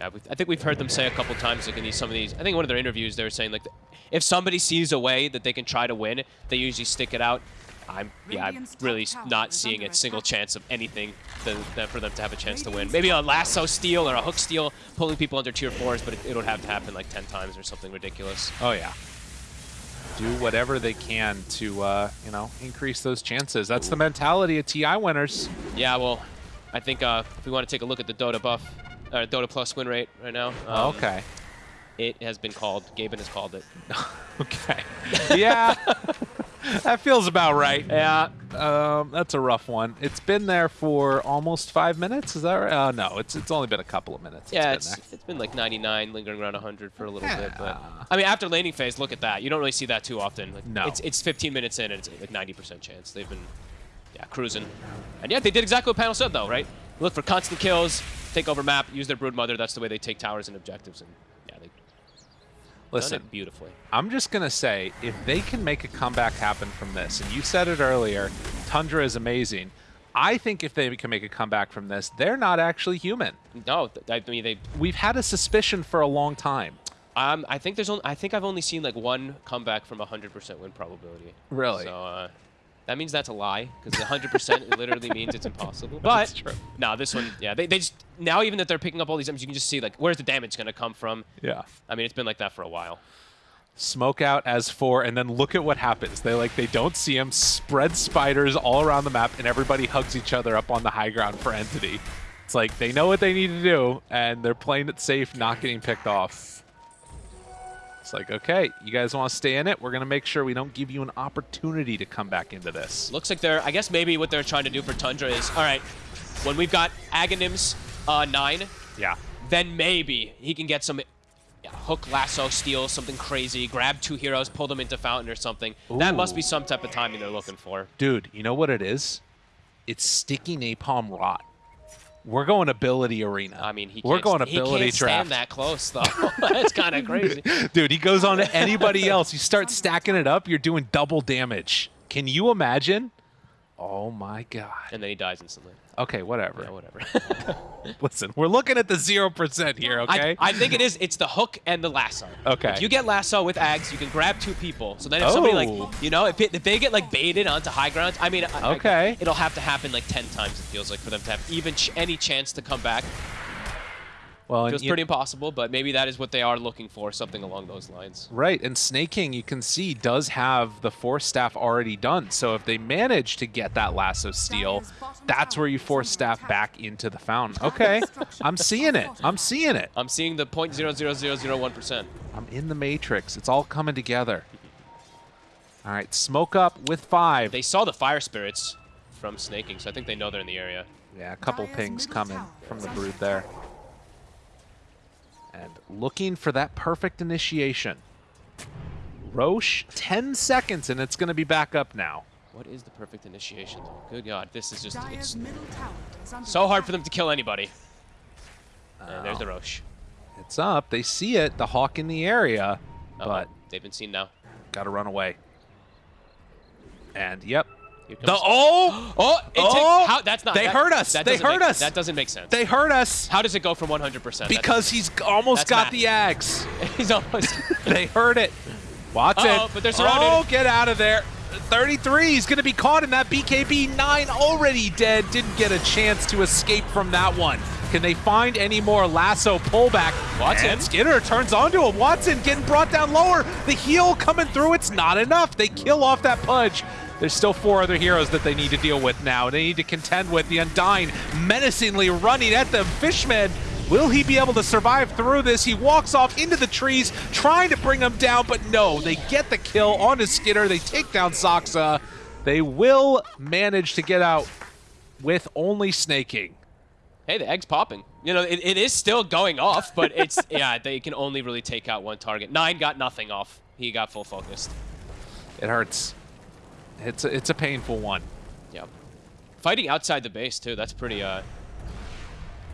Yeah, I think we've heard them say a couple times, like in these, some of these. I think one of their interviews they were saying like, if somebody sees a way that they can try to win, they usually stick it out. I'm yeah, I'm really not seeing a single chance of anything that for them to have a chance to win. Maybe a lasso steal or a hook steal, pulling people under tier fours, but it, it would have to happen like 10 times or something ridiculous. Oh, yeah. Do whatever they can to, uh, you know, increase those chances. That's the mentality of TI winners. Yeah, well, I think uh, if we want to take a look at the Dota buff, or Dota plus win rate right now. um, okay. It has been called. Gaben has called it. Okay. Yeah. that feels about right. Yeah. Um, that's a rough one. It's been there for almost five minutes. Is that right? Uh, no, it's it's only been a couple of minutes. Yeah, been it's it's been like 99, lingering around 100 for a little bit. But Yeah. I mean, after laning phase, look at that. You don't really see that too often. Like, No. It's it's 15 minutes in, and it's like 90% chance. They've been, yeah, cruising. And yeah, they did exactly what panel said, though, right? Look for constant kills, take over map, use their brood mother. That's the way they take towers and objectives. And yeah, they done Listen, it beautifully. I'm just gonna say if they can make a comeback happen from this, and you said it earlier, Tundra is amazing. I think if they can make a comeback from this, they're not actually human. No, I mean they We've had a suspicion for a long time. Um, I think there's only, I think I've only seen like one comeback from a hundred percent win probability. Really? So uh, that means that's a lie because hundred percent literally means it's impossible. But That's true. no, this one, yeah, they, they just now even that they're picking up all these items, you can just see like where's the damage going to come from. Yeah. I mean, it's been like that for a while. Smoke out as four, and then look at what happens. They like they don't see him. Spread spiders all around the map, and everybody hugs each other up on the high ground for entity. It's like they know what they need to do, and they're playing it safe, not getting picked off. It's like, okay, you guys want to stay in it? We're gonna make sure we don't give you an opportunity to come back into this. Looks like they're, I guess maybe what they're trying to do for Tundra is, all right, when we've got Aghanim's uh, 9, Yeah. then maybe he can get some yeah, hook, lasso, steal, something crazy, grab two heroes, pull them into Fountain or something. That must be some type of timing they're looking for. Dude, you know what it is? It's sticky napalm rot. We're going ability arena. I mean, he we're can't, going he ability can't draft. stand that close, though. That's kind of crazy. Dude, he goes on to anybody else. You start stacking it up, you're doing double damage. Can you imagine? Oh my god. And then he dies instantly. Okay, whatever. Yeah, whatever. Listen, we're looking at the 0% here, okay? I, I think it is. It's the hook and the lasso. Okay. If you get lasso with Ags, you can grab two people. So then if somebody Oh. like, you know, if, it, if they get like baited onto high ground, I mean, I- I- Okay. it'll have to happen like 10 times, it feels like, for them to have even ch any chance to come back. Well, and Feels pretty impossible, but maybe that is what they are looking for, something along those lines. Right, and Sneyking, you can see, does have the Force Staff already done. So if they manage to get that Lasso Steal, that's where you Force Staff back into the fountain. Okay, I'm seeing it. I'm seeing it. I'm seeing the 0.00001%. I'm in the Matrix. It's all coming together. All right, smoke up with five. They saw the fire spirits from Sneyking, so I think they know they're in the area. Yeah, a couple pings coming from the under brood there. And looking for that perfect initiation. Rosh, 10 seconds, and it's going to be back up now. What is the perfect initiation, though? Good God, this is just, it's middle tower is under so hard for them to kill anybody. And there's the Oh. Rosh. It's up. They see it, the hawk in the area, Uh-oh, but they've been seen now. got to run away. And yep, Here the oh, Oh, it Oh! takes, how, that's not. They that- hurt us. that They doesn't hurt make- us. That doesn't make sense. they hurt us how does it go from 100%? Because he's almost got math. the axe. he's almost. they heard it. Watson. Uh-oh, but they're surrounded. Oh, get out of there. 33. He's going to be caught in that BKB. 9 already dead. Didn't get a chance to escape from that one. Can they find any more lasso pullback? Watson. And Skinner turns onto him. Watson getting brought down lower. The heal coming through. It's not enough. They kill off that Pudge. There's still four other heroes that they need to deal with now. They need to contend with the Undying menacingly running at them. Fishman Will he be able to survive through this? He walks off into the trees, trying to bring him down, but no, they get the kill on his Skinner. They take down Saksa. They will manage to get out with only Sneyking. hey, the egg's popping. You know, it, it is still going off, but it's yeah, they can only really take out one target. Nine got nothing off. He got full focused. It hurts. It's a, it's a painful one. Yeah. Fighting outside the base too. That's pretty uh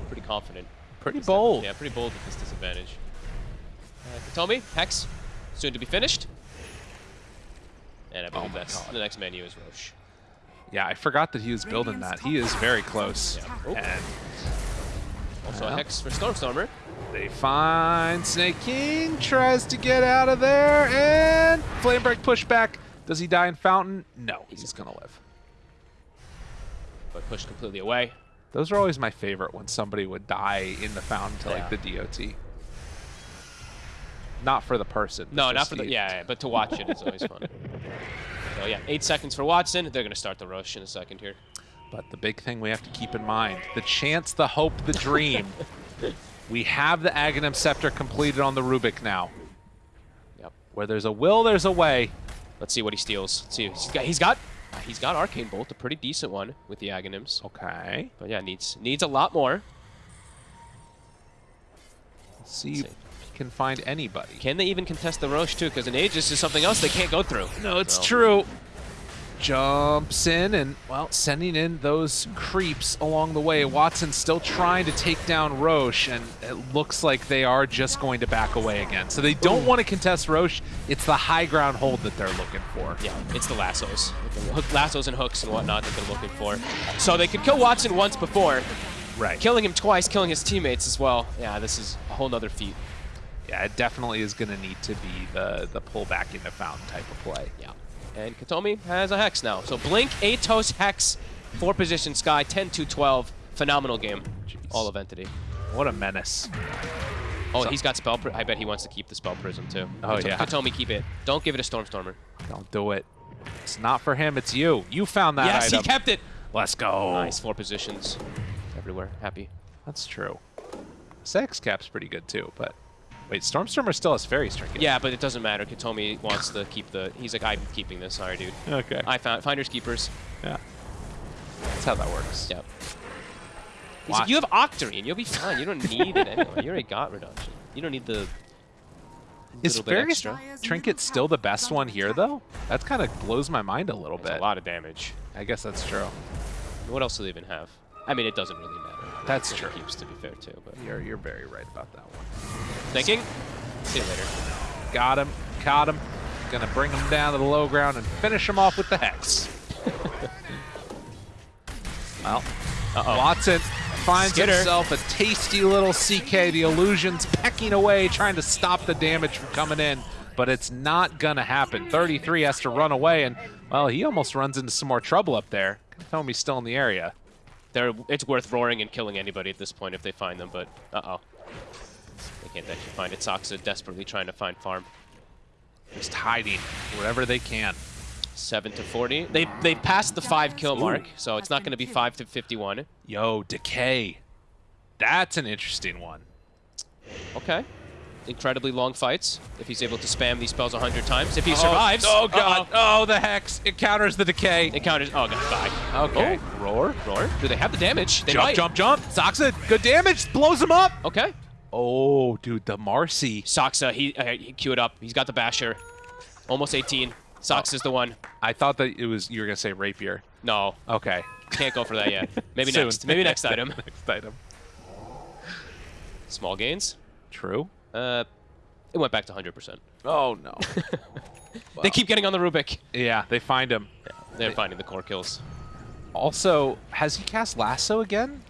pretty confident. Pretty bold. Yeah, pretty bold with this disadvantage. Uh, Kataomi, Hex, soon to be finished. And I believe Oh that's God. the next menu is Rosh. Yeah, I forgot that he was building that. He is very close. Yeah. Oh. And Also a Hex for Stormstormer. they find Snake King, tries to get out of there, and Flame Break pushback. Does he die in Fountain? No, he's gonna live. But pushed completely away. Those are always my favorite when somebody would die in the fountain to like the DOT. Not for the person. No, not for the yeah, yeah, but to watch it is always fun. So yeah, eight seconds for Watson. They're gonna start the rush in a second here. But the big thing we have to keep in mind, the chance, the hope, the dream. we have the Aghanim Scepter completed on the Rubik now. Yep. Where there's a will, there's a way. Let's see what he steals. Let's see. He's got he's got he's got Arcane Bolt, a pretty decent one with the Aghanims. Okay. But yeah, needs needs a lot more. Let's see Let's if he can find anybody. Can they even contest the Rosh too? Because an Aegis is something else they can't go through. No, it's So- true. Jumps in and, well, sending in those creeps along the way. Watson's still trying to take down Rosh, and it looks like they are just going to back away again. So they don't want to contest Rosh. It's the high ground hold that they're looking for. Yeah, it's the lassos. The lassos and hooks and whatnot that they're looking for. So they could kill Watson once before, Right. killing him twice, killing his teammates as well. Yeah, this is a whole nother feat. Yeah, it definitely is going to need to be the, the pull back into fountain type of play. Yeah. And Kataomi has a Hex now. So Blink, Atos, Hex, four position Sky, 10 to 12. Phenomenal game. Jeez. All of Entity. What a menace. Oh, So- he's got spell. I bet he wants to keep the spell prism too. Oh, Kataomi- yeah. Kataomi, keep it. Don't give it to Stormstormer. Don't do it. It's not for him. It's you. You found that yes, item. he kept it. Let's go. Nice, four positions everywhere. Happy. That's true. Sex cap's pretty good too, but wait, Stormstormer still has fairy trinket. Yeah, but it doesn't matter. Kataomi wants to keep the. He's like, I'm keeping this. Sorry, dude. Okay. I found finders keepers. yeah. That's how that works. Yep. He's Why- like, you have Octarine. You'll be fine. You don't need it anyway. You already got reduction. You don't need the. Is little bit fairy trinket still the best one here though? That kind of blows my mind a little It's a lot of damage. I guess that's true. What else do they even have? I mean, it doesn't really matter. That's It true. Keeps to be fair too. But You're you're very right about that one. Thinking. See you later. Got him. Caught him. Gonna bring him down to the low ground and finish him off with the hex. well, Uh-oh. Watson finds Skiter. himself a tasty little CK. The illusion's pecking away, trying to stop the damage from coming in, but it's not gonna happen. 33 has to run away, and well, he almost runs into some more trouble up there. Tell him he's still in the area. They're, it's worth roaring and killing anybody at this point if they find them, but uh-oh. Can't actually find it. Saksa desperately trying to find farm. Just hiding wherever they can. 7 to 40. They they passed the 5 kill mark, so it's not going to be 5 to 51. Yo, Decay. That's an interesting one. Okay. Incredibly long fights. If he's able to spam these spells 100 times. If he oh, survives. Oh, oh god. uh-oh. Oh, the hex. It counters the decay. It counters. Oh, god, bye. Okay. Oh, Roar. roar. Do they have the damage? They jump, might. jump, jump. Saksa, good damage. Blows him up. Okay. Oh, dude, the Marci. Saksa, he, uh, he queued up. He's got the basher. Almost 18. Sox is the one. I thought that it was you were gonna say rapier. No, Okay. can't go for that yet. Maybe next. Maybe next item. next item. Small gains. True. Uh, it went back to 100%. Oh no. They keep getting on the Rubik. yeah, they find him. They're finding the core kills. Also, has he cast lasso again?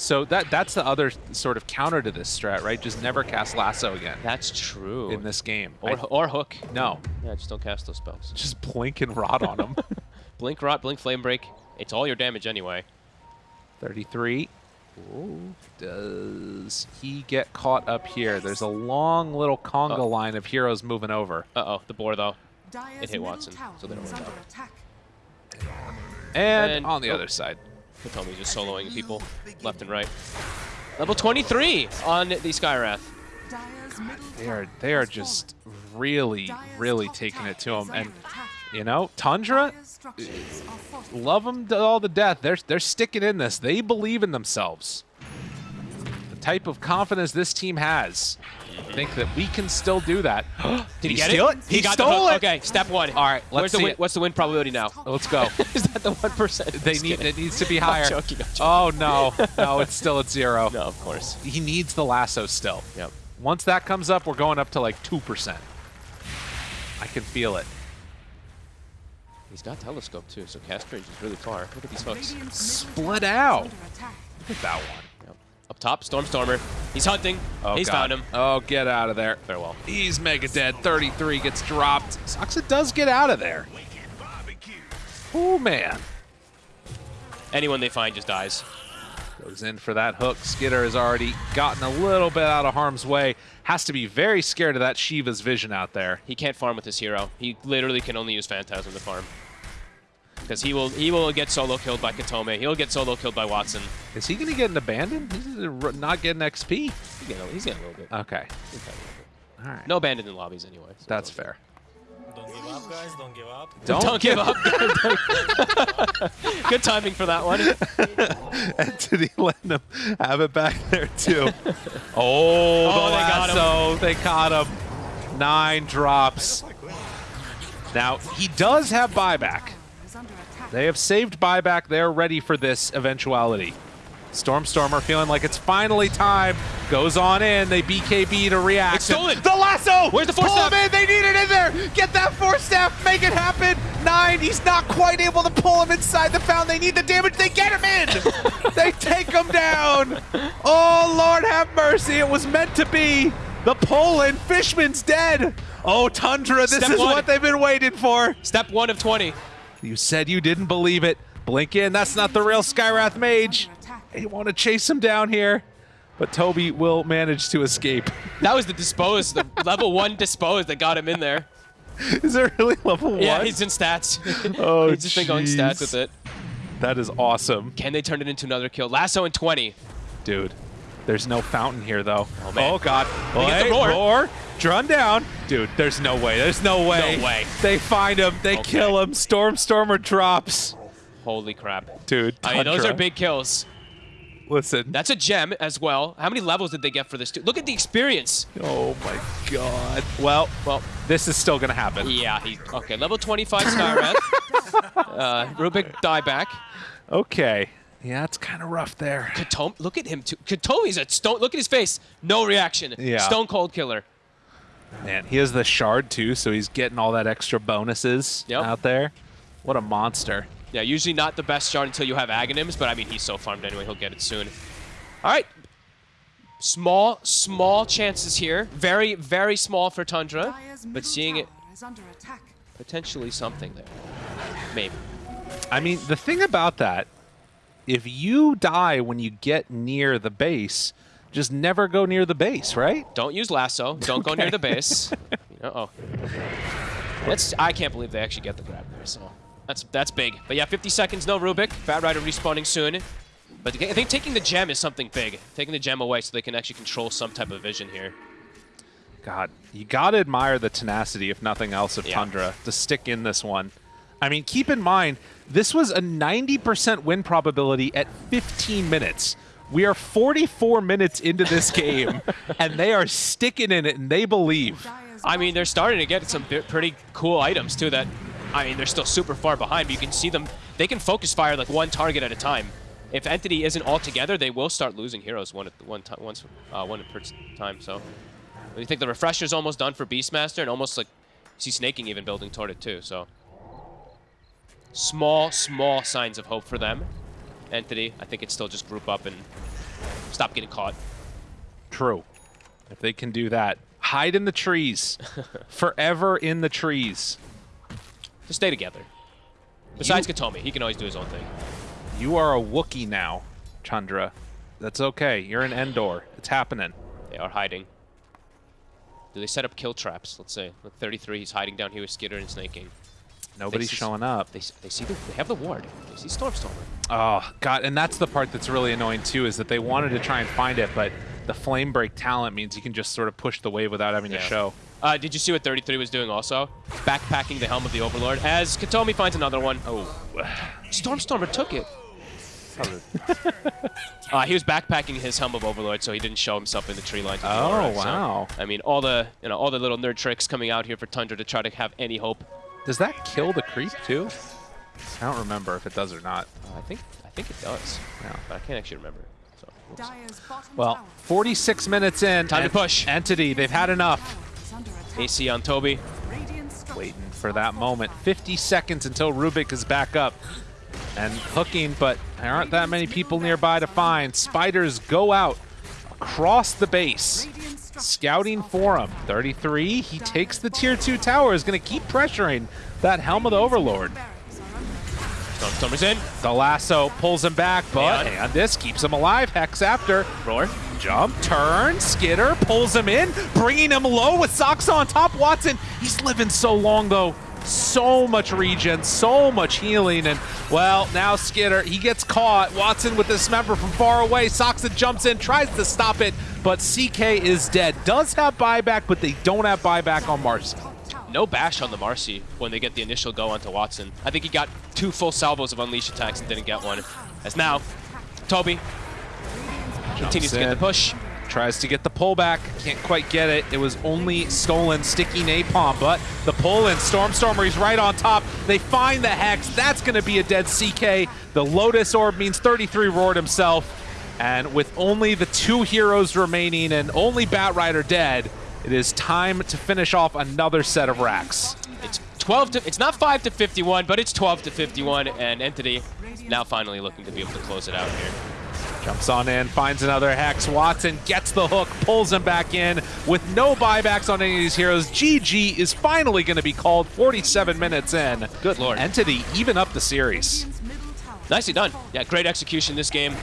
So that that's the other sort of counter to this strat, right? Just never cast lasso again That's true. in this game. or, I- or hook. no, Yeah, just don't cast those spells. just blink and rot on them. Blink rot, blink flame break. It's all your damage anyway. 33. Ooh. Does he get caught up here? There's a long little conga Oh. line of heroes moving over. Uh oh, the boar though. Dire's hit Watson, so they don't is work under out. attack. And, And- on the oh. other side. Kataomi's just soloing people left and right. Level 23 on the Skywrath. Dire's They are they are just really, really taking it to him. And you know, Tundra, love them to all the death. They're they're sticking in this. They believe in themselves. The type of confidence this team has. I think that we can still do that. Did he, he get steal it? it? He, He got stole the it! hook. Okay, step one. All right, let's Where's the see win, it. What's the win probability now? Let's go. Is that the one percent? They need it needs to be higher. joking, I'm joking. Oh no, no, it's still at zero. No, of course. He needs the lasso still. Yep. Once that comes up, we're going up to like two percent. I can feel it. He's got telescope too, so cast range is really far. Look at these hooks. Split out. is under attack. Look at that one. Up top, Stormstormer. He's hunting. Oh, He's God. found him. Oh, get out of there. Farewell. He's mega dead. 33 gets dropped. Saksa does get out of there. Oh, man. Anyone they find just dies. Goes in for that hook. Skiter has already gotten a little bit out of harm's way. Has to be very scared of that Shiva's vision out there. He can't farm with his hero. He literally can only use Phantasm to farm. Because he will he will get solo killed by Kataomi. He'll get solo killed by Watson. Is he going to get an abandoned? He's not getting XP. He's getting, a- he's getting a little bit. Okay. He's getting a little bit. All right. No abandoned in lobbies anyway. so That's fair. Don't give up, guys. Don't give up. Don't, Don't give up. Good timing for that one. Entity letting him have it back there too. oh, Oh, the they got him. lasso. They caught him. Nine drops. Now, he does have buyback. Is under attack. They have saved buyback. They're ready for this eventuality. Stormstormer feeling like it's finally time. Goes on in. They BKB to react. It's stolen. The lasso! Where's the force Pull staff? him in. They need it in there. Get that force staff. Make it happen. Nine. He's not quite able to pull him inside the fountain. They need the damage. They get him in. they take him down. Oh, Lord have mercy. It was meant to be. The pull in. Fishman's dead. Oh, Tundra, this Step is one. what they've been waiting for. Step one of 20. You said you didn't believe it. Blink in. That's not the real Skywrath mage. They want to chase him down here. but Tobi will manage to escape. That was the dispose, the level one dispose that got him in there. Is it really level one? Yeah, he's in stats. Oh, he's just been going stats with it. That is awesome, Can they turn it into another kill? Lasso in 20. dude. There's no fountain here though. Oh, man. God! They get the roar. roar, drawn down, dude. There's no way. There's no way. No way. They find him. They Okay. kill him. Stormstormer drops, Holy crap. dude. I mean, those are big kills. Listen. That's a gem as well. How many levels did they get for this? Dude? Look at the experience. oh my God. Well, Well, this is still gonna happen. yeah. He, okay, level 25 Skywrath. uh, Rubik dieback. Okay. Yeah, it's kind of rough there. Kataomi, look at him too. Kataomi's a stone. Look at his face. No reaction. Yeah. Stone cold killer. Man, he has the shard too, so he's getting all that extra bonuses Yep. out there. What a monster. Yeah, usually not the best shard until you have Aghanims, but I mean, he's so farmed anyway, he'll get it soon. All right. Small, small chances here. Very, very small for Tundra, but seeing it under potentially something there. Maybe. I mean, the thing about that, if you die when you get near the base, just never go near the base, right? Don't use lasso. Don't go near the base. Uh-oh. That's, I can't believe they actually get the grab there, so that's that's big. But yeah, 50 seconds, no Rubik. Bat Rider respawning soon. But I think taking the gem is something big. Taking the gem away so they can actually control some type of vision here. God, you gotta admire the tenacity, if nothing else, of Yeah. Tundra to stick in this one. I mean, keep in mind, this was a 90% win probability at 15 minutes. We are 44 minutes into this game, and they are sticking in it, and they believe. I mean, they're starting to get some pretty cool items too. That, I mean, they're still super far behind, but you can see them. They can focus fire like one target at a time. If entity isn't all together, they will start losing heroes one at one time, once, uh, one per time. So, you think the refresher's almost done for Beastmaster, and almost like see Sneyking even building toward it too. So, small, small signs of hope for them. Entity, I think it's still just group up and stop getting caught. True. If they can do that, hide in the trees. Forever in the trees. Just stay together. Besides Kataomi, he can always do his own thing. You are a Wookiee now, Chandra. That's okay. You're an Endor. It's happening. They are hiding. Do they set up kill traps? Let's say. Look, 33, he's hiding down here with Skitter and Sneyking. Nobody's see- showing up. They, they see the, they have the ward. They see Stormstormer. Oh, God. And that's the part that's really annoying, too, is that they wanted to try and find it, but the flame break talent means you can just sort of push the wave without having Yeah. to show. Uh, did you see what 33 was doing also? Backpacking the Helm of the Overlord as Kataomi finds another one. Oh. Stormstormer took it. uh, he was backpacking his Helm of Overlord, so he didn't show himself in the tree line. to the Oh, aura, so, wow. I mean, all the you know all the little nerd tricks coming out here for Tundra to try to have any hope. Does that kill the creep, too? I don't remember if it does or not. Uh, I think I think it does, Yeah. but I can't actually remember. So. whoops. Dire's bottom Well, 46 minutes in. Time to push. Entity, they've had enough. is under attack. AC on Tobi. Waiting for that moment. 50 seconds until Rubik is back up. And hooking, but there aren't that many people nearby to find. Spiders go out across the base. Scouting for him. 33, he takes the tier 2 tower, is going to keep pressuring that Helm of the Overlord. barracks are under attack. Stormstormer's in. The lasso pulls him back, but Yeah. and this keeps him alive. Hex after. Roar. Jump, turn, Skiter, pulls him in, bringing him low with Sox on top. Watson, he's living so long though. So much regen, so much healing, and well, now Skiter, he gets caught. Watson with dismember from far away. Saksa jumps in, tries to stop it, but CK is dead. Does have buyback, but they don't have buyback on Marci. No bash on the Marci when they get the initial go onto Watson. I think he got two full salvos of Unleash attacks and didn't get one. As now, Tobi continues to get the push. Tries to get the pullback, can't quite get it. It was only Stolen Sticky napalm, but the pull in. Stormstormer, he's right on top. They find the Hex. That's going to be a dead CK. The Lotus Orb means 33 roared himself. And with only the two heroes remaining and only Bat Rider dead, it is time to finish off another set of racks. It's 12 to, it's not 5 to 51, but it's 12 to 51, and Entity now finally looking to be able to close it out here. Jumps on in, finds another Hex. Watson gets the hook, pulls him back in with no buybacks on any of these heroes. GG is finally going to be called 47 minutes in. Good lord. Entity even up the series. Radiant's middle tower Nicely done. Yeah, great execution this game.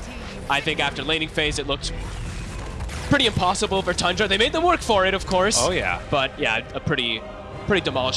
I think after laning phase, it looked pretty impossible for Tundra. They made them work for it, of course. Oh, yeah. But yeah, a pretty, pretty demolishing.